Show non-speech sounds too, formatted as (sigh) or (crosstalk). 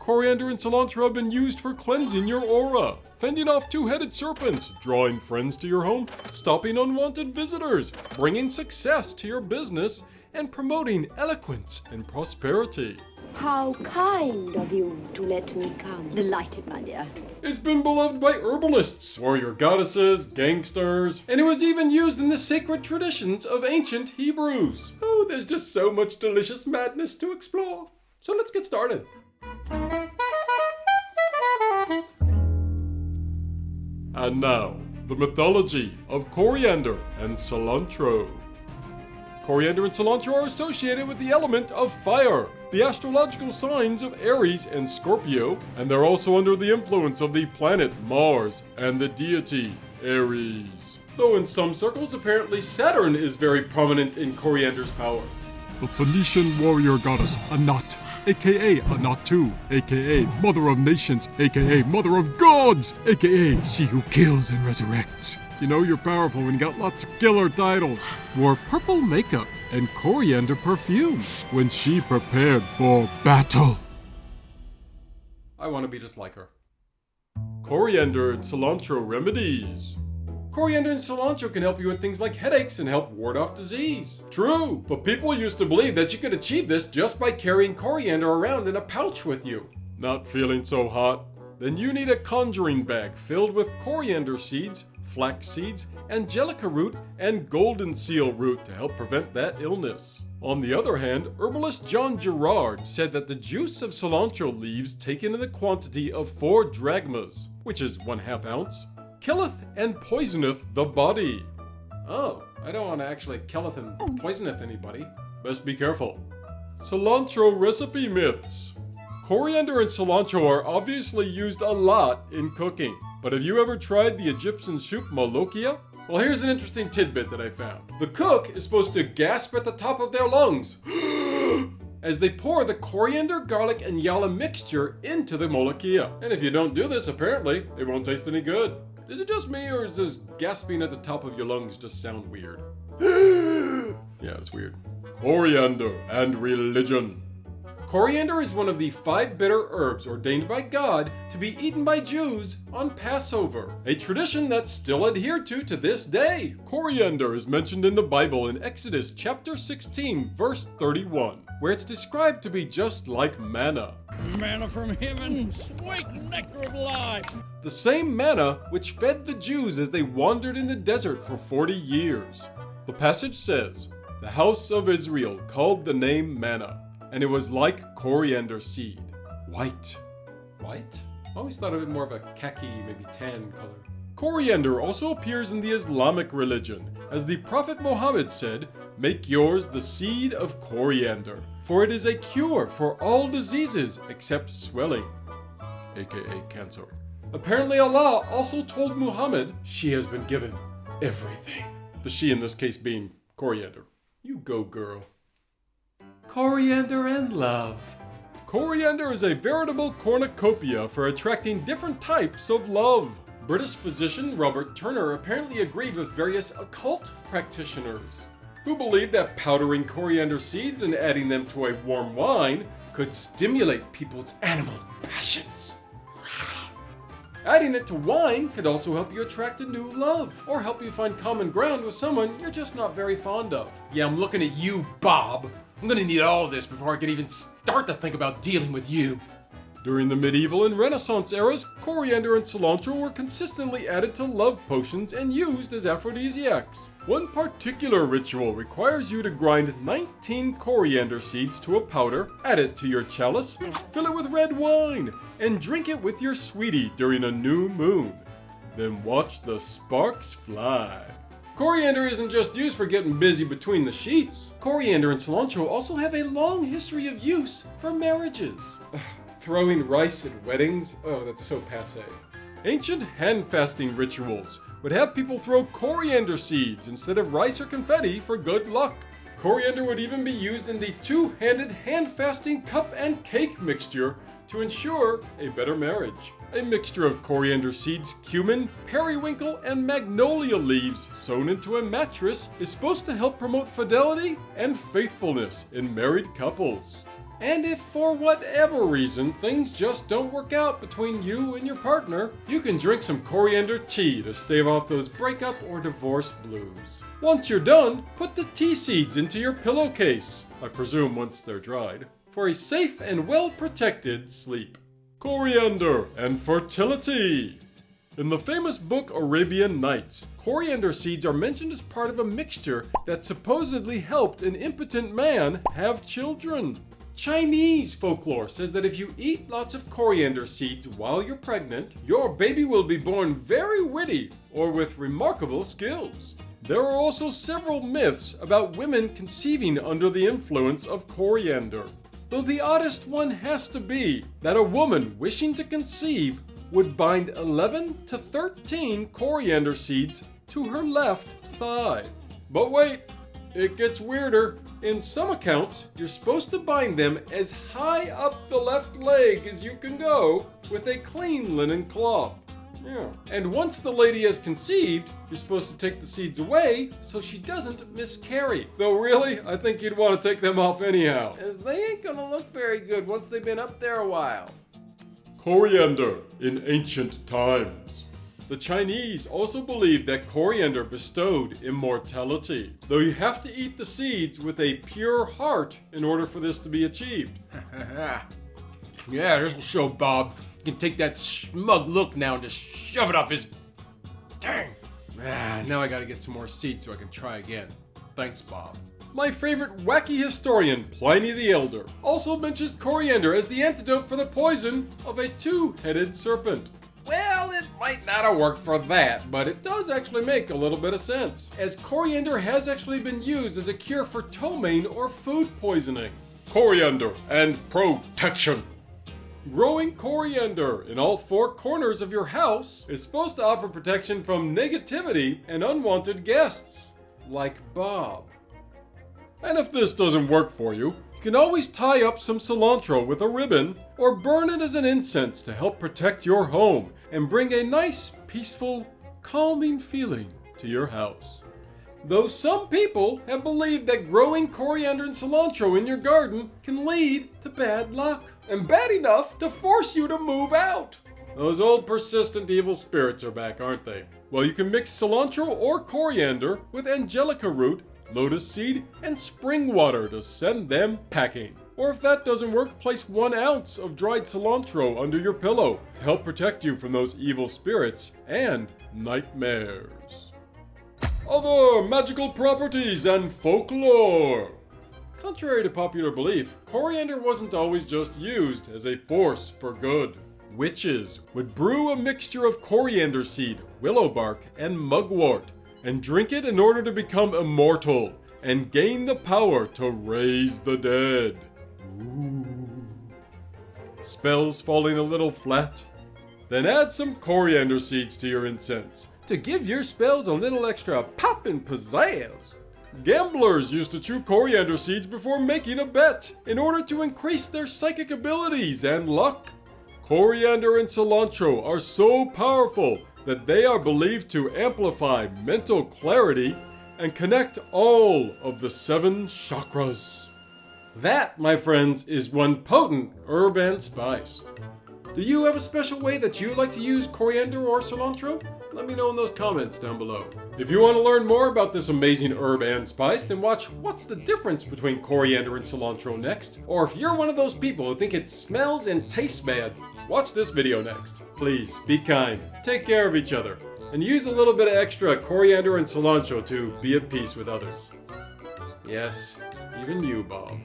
Coriander and cilantro have been used for cleansing your aura, fending off two-headed serpents, drawing friends to your home, stopping unwanted visitors, bringing success to your business, and promoting eloquence and prosperity. How kind of you to let me come. Delighted, my dear. It's been beloved by herbalists, warrior goddesses, gangsters, and it was even used in the sacred traditions of ancient Hebrews. Oh, there's just so much delicious madness to explore. So let's get started. And now, the mythology of coriander and cilantro. Coriander and cilantro are associated with the element of fire, the astrological signs of Aries and Scorpio, and they're also under the influence of the planet Mars and the deity Ares. Though in some circles, apparently Saturn is very prominent in coriander's power. The Phoenician warrior goddess Anat, aka Anatu, aka Mother of Nations, aka Mother of Gods, aka She Who Kills and Resurrects. You know you're powerful when you got lots of killer titles. Wore purple makeup and coriander perfume when she prepared for battle. I want to be just like her. Coriander and cilantro remedies. Coriander and cilantro can help you with things like headaches and help ward off disease. True, but people used to believe that you could achieve this just by carrying coriander around in a pouch with you. Not feeling so hot? Then you need a conjuring bag filled with coriander seeds, flax seeds, angelica root, and golden seal root to help prevent that illness. On the other hand, herbalist John Gerard said that the juice of cilantro leaves taken in the quantity of 4 drachmas, which is 1 half ounce, killeth and poisoneth the body. Oh, I don't want to actually killeth and oh. poisoneth anybody. Best be careful. Cilantro recipe myths. Coriander and cilantro are obviously used a lot in cooking. But have you ever tried the Egyptian soup molokhia? Well, here's an interesting tidbit that I found. The cook is supposed to gasp at the top of their lungs (gasps) as they pour the coriander, garlic, and yalla mixture into the molokhia. And if you don't do this, apparently, it won't taste any good. Is it just me, or does gasping at the top of your lungs just sound weird? (gasps) yeah, it's weird. Coriander and religion. Coriander is one of the five bitter herbs ordained by God to be eaten by Jews on Passover, a tradition that's still adhered to to this day. Coriander is mentioned in the Bible in Exodus chapter 16, verse 31, where it's described to be just like manna. Manna from heaven, mm. sweet nectar of life. The same manna which fed the Jews as they wandered in the desert for 40 years. The passage says, The house of Israel called the name manna and it was like coriander seed. White. White? I always thought of it more of a khaki, maybe tan color. Coriander also appears in the Islamic religion, as the Prophet Muhammad said, Make yours the seed of coriander, for it is a cure for all diseases except swelling, aka cancer. Apparently Allah also told Muhammad she has been given everything. The she in this case being coriander. You go girl. Coriander and love. Coriander is a veritable cornucopia for attracting different types of love. British physician Robert Turner apparently agreed with various occult practitioners who believed that powdering coriander seeds and adding them to a warm wine could stimulate people's animal passions. Adding it to wine could also help you attract a new love, or help you find common ground with someone you're just not very fond of. Yeah, I'm looking at you, Bob. I'm gonna need all this before I can even start to think about dealing with you. During the medieval and Renaissance eras, coriander and cilantro were consistently added to love potions and used as aphrodisiacs. One particular ritual requires you to grind 19 coriander seeds to a powder, add it to your chalice, fill it with red wine, and drink it with your sweetie during a new moon. Then watch the sparks fly. Coriander isn't just used for getting busy between the sheets. Coriander and cilantro also have a long history of use for marriages. (sighs) (sighs) (sighs) Throwing rice at weddings? Oh, that's so passe. Ancient hand fasting rituals would have people throw coriander seeds instead of rice or confetti for good luck. Coriander would even be used in the two-handed hand fasting cup and cake mixture to ensure a better marriage. A mixture of coriander seeds, cumin, periwinkle, and magnolia leaves sewn into a mattress is supposed to help promote fidelity and faithfulness in married couples. And if for whatever reason things just don't work out between you and your partner, you can drink some coriander tea to stave off those breakup or divorce blues. Once you're done, put the tea seeds into your pillowcase, I presume once they're dried, for a safe and well protected sleep. Coriander and fertility. In the famous book Arabian Nights, coriander seeds are mentioned as part of a mixture that supposedly helped an impotent man have children. Chinese folklore says that if you eat lots of coriander seeds while you're pregnant, your baby will be born very witty or with remarkable skills. There are also several myths about women conceiving under the influence of coriander. Though the oddest one has to be that a woman wishing to conceive would bind 11 to 13 coriander seeds to her left thigh. But wait, it gets weirder. In some accounts, you're supposed to bind them as high up the left leg as you can go with a clean linen cloth. Yeah. And once the lady has conceived, you're supposed to take the seeds away so she doesn't miscarry. Though really, I think you'd want to take them off anyhow. As they ain't gonna look very good once they've been up there a while. Coriander in ancient times. The Chinese also believed that coriander bestowed immortality, though you have to eat the seeds with a pure heart in order for this to be achieved. (laughs) yeah, this will show Bob. You can take that smug look now and just shove it up his. Dang! Ah, now I gotta get some more seeds so I can try again. Thanks, Bob. My favorite wacky historian, Pliny the Elder, also mentions coriander as the antidote for the poison of a two headed serpent. Well, it might not have worked for that, but it does actually make a little bit of sense, as coriander has actually been used as a cure for ptomaine or food poisoning. Coriander and protection. Growing coriander in all four corners of your house is supposed to offer protection from negativity and unwanted guests, like Bob. And if this doesn't work for you, you can always tie up some cilantro with a ribbon or burn it as an incense to help protect your home and bring a nice, peaceful, calming feeling to your house. Though some people have believed that growing coriander and cilantro in your garden can lead to bad luck, and bad enough to force you to move out. Those old persistent evil spirits are back, aren't they? Well, you can mix cilantro or coriander with angelica root lotus seed, and spring water to send them packing. Or if that doesn't work, place one ounce of dried cilantro under your pillow to help protect you from those evil spirits and nightmares. Other magical properties and folklore. Contrary to popular belief, coriander wasn't always just used as a force for good. Witches would brew a mixture of coriander seed, willow bark, and mugwort and drink it in order to become immortal and gain the power to raise the dead. Spells falling a little flat? Then add some coriander seeds to your incense to give your spells a little extra pop and pizzazz. Gamblers used to chew coriander seeds before making a bet in order to increase their psychic abilities and luck. Coriander and cilantro are so powerful that they are believed to amplify mental clarity and connect all of the seven chakras. That, my friends, is one potent herb and spice. Do you have a special way that you like to use coriander or cilantro? Let me know in those comments down below. If you want to learn more about this amazing herb and spice, then watch What's the Difference Between Coriander and Cilantro next. Or if you're one of those people who think it smells and tastes bad, watch this video next. Please, be kind, take care of each other, and use a little bit of extra coriander and cilantro to be at peace with others. Yes, even you, Bob.